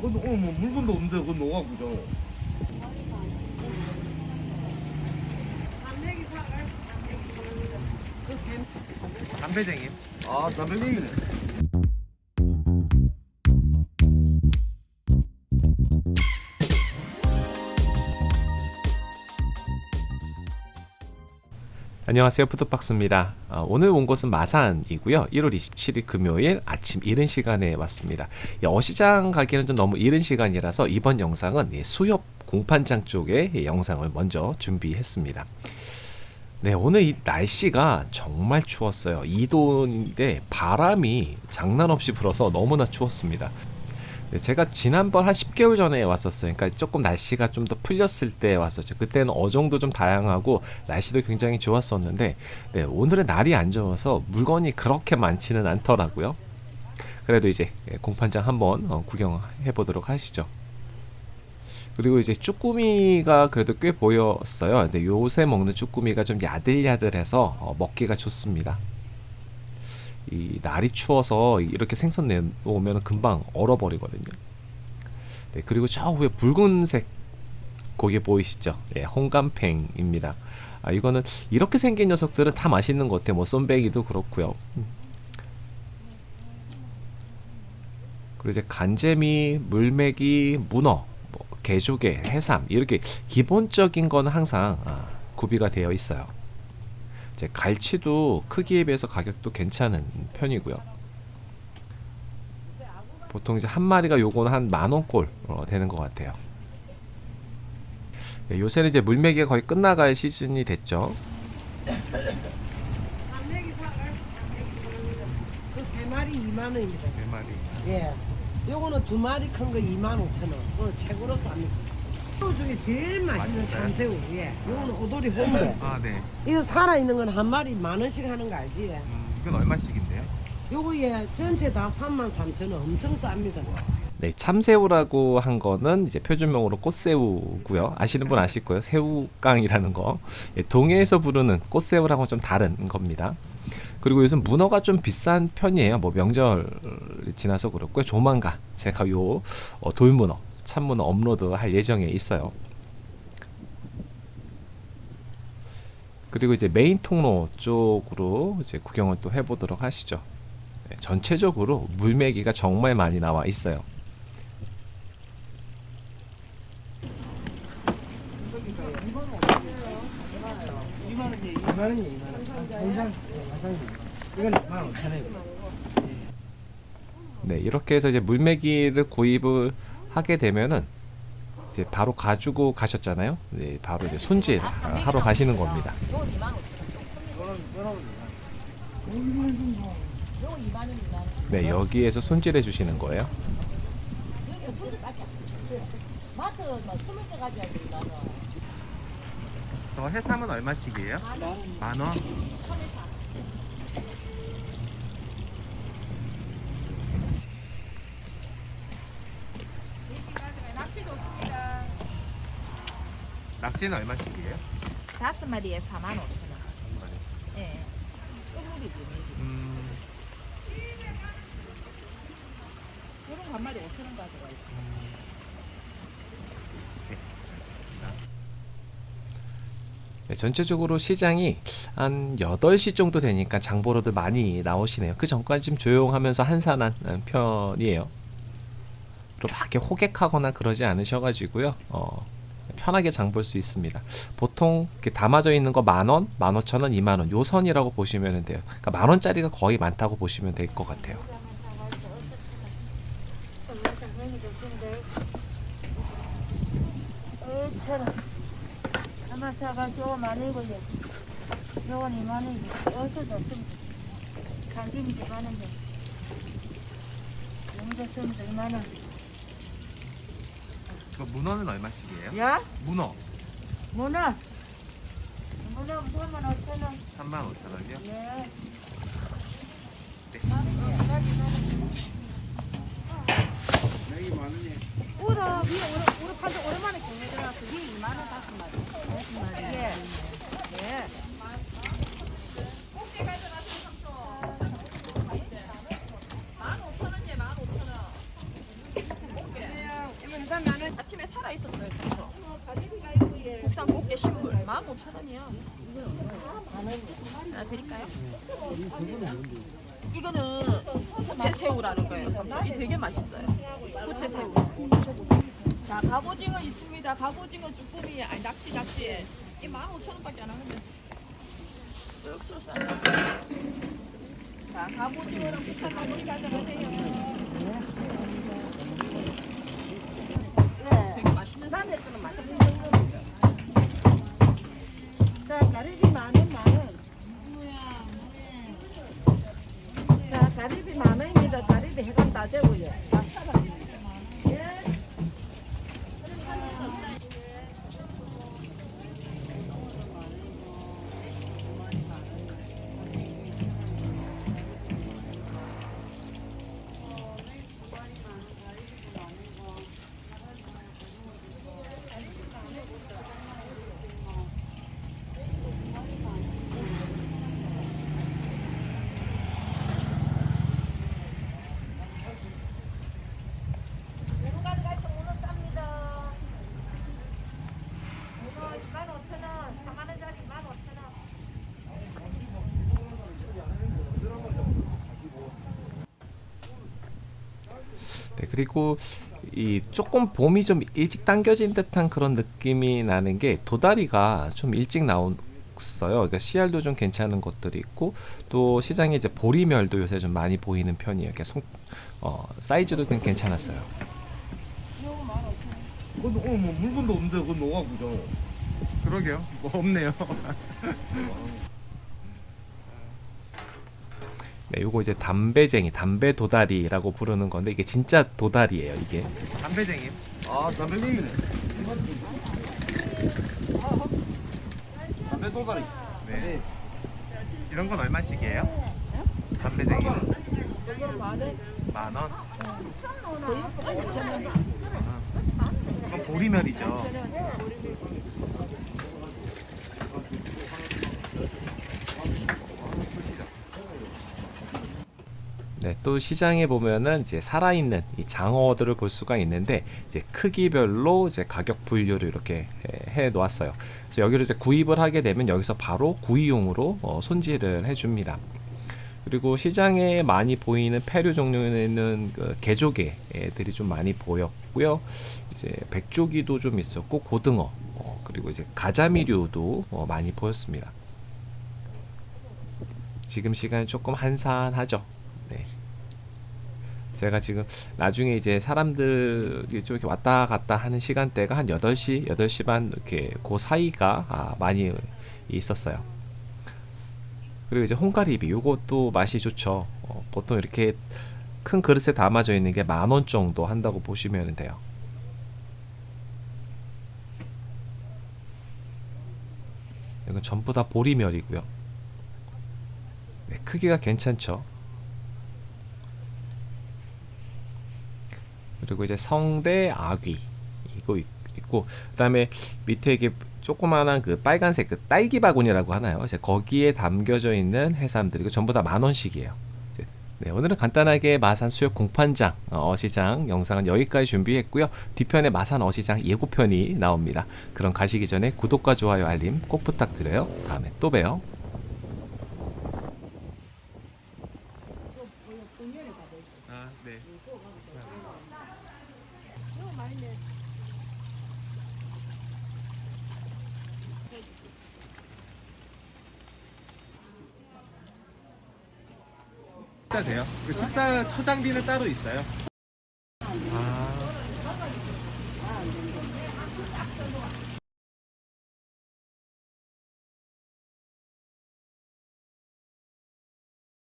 그건 오늘 뭐 물건도 없는데 그건 너가 그죠? 그 샘. 담배쟁이. 아 담배쟁이네. 안녕하세요. 푸드박스입니다. 어, 오늘 온 곳은 마산이고요. 1월 27일 금요일 아침 이른 시간에 왔습니다. 이 어시장 가기는 좀 너무 이른 시간이라서 이번 영상은 이 수협 공판장 쪽의 이 영상을 먼저 준비했습니다. 네 오늘 이 날씨가 정말 추웠어요. 2도인데 바람이 장난 없이 불어서 너무나 추웠습니다. 네, 제가 지난번 한 10개월 전에 왔었어요. 그러니까 조금 날씨가 좀 더 풀렸을 때 왔었죠. 그때는 어종도 좀 다양하고 날씨도 굉장히 좋았었는데 네, 오늘은 날이 안 좋아서 물건이 그렇게 많지는 않더라고요. 그래도 이제 예, 공판장 한번 어, 구경해 보도록 하시죠. 그리고 이제 쭈꾸미가 그래도 꽤 보였어요. 근데 요새 먹는 쭈꾸미가 좀 야들야들해서 어, 먹기가 좋습니다. 이 날이 추워서 이렇게 생선 내놓으면 금방 얼어버리거든요. 네, 그리고 저 위에 붉은색 고기 보이시죠? 네, 홍감팽입니다. 아, 이거는 이렇게 생긴 녀석들은 다 맛있는 것 같아요. 뭐 쏨배기도 그렇고요. 음. 그리고 이제 간재미, 물메기, 문어, 뭐 개조개, 해삼 이렇게 기본적인 거는 항상 아, 구비가 되어 있어요. 이제 갈치도 크기에 비해서 가격도 괜찮은 편이고요. 보통 이제 한 마리가 요거는 한 만 원꼴 어, 되는 것 같아요. 네, 요새는 이제 물매기가 거의 끝나갈 시즌이 됐죠. 그세 마리 2만 원입니다. 네 마리. 예. 요거는 두 마리 큰 거 2만 5천 원. 그거 최고로 쌉니다. 새우 중에 제일 맛있는 맛있어요? 참새우. 예. 요거는 오돌이 홍대. 아 네. 이거 살아 있는 건 한 마리 만 원씩 하는 거 알지? 예. 음, 이건 얼마씩인데요? 요거 예 전체 다 3만 3천 원. 엄청 쌉니다. 네, 참새우라고 한 거는 이제 표준명으로 꽃새우고요. 아시는 분 아실 거예요. 새우깡이라는 거. 예, 동해에서 부르는 꽃새우랑은 좀 다른 겁니다. 그리고 요즘 문어가 좀 비싼 편이에요. 뭐 명절 지나서 그렇고요. 조만간 제가 요 어, 돌문어, 참문어 업로드 할 예정에 있어요. 그리고 이제 메인 통로 쪽으로 이제 구경을 또 해보도록 하시죠. 네, 전체적으로 물메기가 정말 많이 나와 있어요. 네, 이렇게 해서 이제 물메기를 구입을 하게 되면은 이제 바로 가지고 가셨잖아요. 네, 바로 이제 손질 아, 하러 가시는 겁니다. 네, 여기에서 손질해 주시는 거예요. 마트 뭐 스물 개 가져야지 이만원. 저 해삼은 얼마씩이에요? 만 원. 낙지는 얼마씩이에요? 다섯 마리에 4만 5천 원. 예. 끝물이지. 음, 이런 거한 마리 5천 원 가져가 있어. 네, 전체적으로 시장이 한 8시 정도 되니까 장보러들 많이 나오시네요. 그 전까지 좀 조용하면서 한산한 편이에요. 그리고 막 이렇게 호객하거나 그러지 않으셔가지고요. 어, 편하게 장 볼 수 있습니다. 보통 담아져 있는 거 만원, 만오천원, 이만원 요 선이라고 보시면 돼요. 그러니까 만원짜리가 거의 많다고 보시면 될 것 같아요. 하나 사가지고 만원이고 요건 이만 원이지 어디서도 없으면 간김이 이만 원이야 용도 쓰면 이만 원 그 문어는 얼마씩이에요? 야? 문어 문어 문어 문어만 오천 원 3만 5천 원이요? 예. 우리 우리 우리 판도 오랜만에 경매 들어가서 위에 2만 원 다섯 마리. 다섯 마리. 예. 예. 살아 있었어요. 그렇죠. 국산 꽃게 신물 15,000원이요. 하나 드릴까요? 이거는 부채 새우라는 거예요. 이 되게 맛있어요. 부채 새우. 자, 갑오징어 있습니다. 갑오징어 쭈꾸미, 아니 낙지 낙지. 이 15,000원밖에 안 하는데. 쑥쑥 싸요. 자, 갑오징어랑 국산 낙지 가져가세요. 되게 맛있는 새 네, 그리고 이 조금 봄이 좀 일찍 당겨진 듯한 그런 느낌이 나는 게 도다리가 좀 일찍 나왔어요. 그러니까 씨알도 좀 괜찮은 것들이 있고 또 시장에 이제 보리멸도 요새 좀 많이 보이는 편이에요. 이렇게 송, 어, 사이즈도 좀 괜찮았어요. 그건 오늘 뭐 물건도 없는데 그건 녹아구죠. 그러게요. 뭐 없네요. 네, 요거 이제 담배쟁이, 담배 도다리라고 부르는 건데 이게 진짜 도다리예요. 이게 담배쟁이. 아 담배쟁이네. 담배 도다리. 네. 이런 건 얼마씩이에요? 담배쟁이는 만 원. 그건 보리멸이죠. 네, 또 시장에 보면은 이제 살아있는 이 장어들을 볼 수가 있는데 이제 크기별로 이제 가격 분류를 이렇게 해, 해 놓았어요. 그래서 여기를 이제 구입을 하게 되면 여기서 바로 구이용으로 어, 손질을 해줍니다. 그리고 시장에 많이 보이는 폐류 종류에는 그 개조개들이 좀 많이 보였고요. 이제 백조기도 좀 있었고 고등어 어, 그리고 이제 가자미류도 어, 많이 보였습니다. 지금 시간이 조금 한산하죠. 네. 제가 지금 나중에 이제 사람들이 좀 이렇게 왔다 갔다 하는 시간대가 한 8시, 8시 반 이렇게 그 사이가 아, 많이 있었어요. 그리고 이제 홍가리비 요것도 맛이 좋죠. 어, 보통 이렇게 큰 그릇에 담아져 있는 게 만 원 정도 한다고 보시면 돼요. 이건 전부 다 보리멸이고요. 네, 크기가 괜찮죠. 그리고 이제 성대 아귀 이거 있- 있고 그 다음에 밑에 이게 조그마한 그 빨간색 그 딸기 바구니라고 하나요? 이제 거기에 담겨져 있는 해삼들 이거 전부 다 만 원씩이에요. 네, 오늘은 간단하게 마산 수협 공판장 어, 어시장 영상은 여기까지 준비했고요. 뒤편에 마산 어시장 예고편이 나옵니다. 그럼 가시기 전에 구독과 좋아요 알림 꼭 부탁드려요. 다음에 또 봬요. 아, 네. 식사 돼요. 그 식사 초장비는 따로 있어요.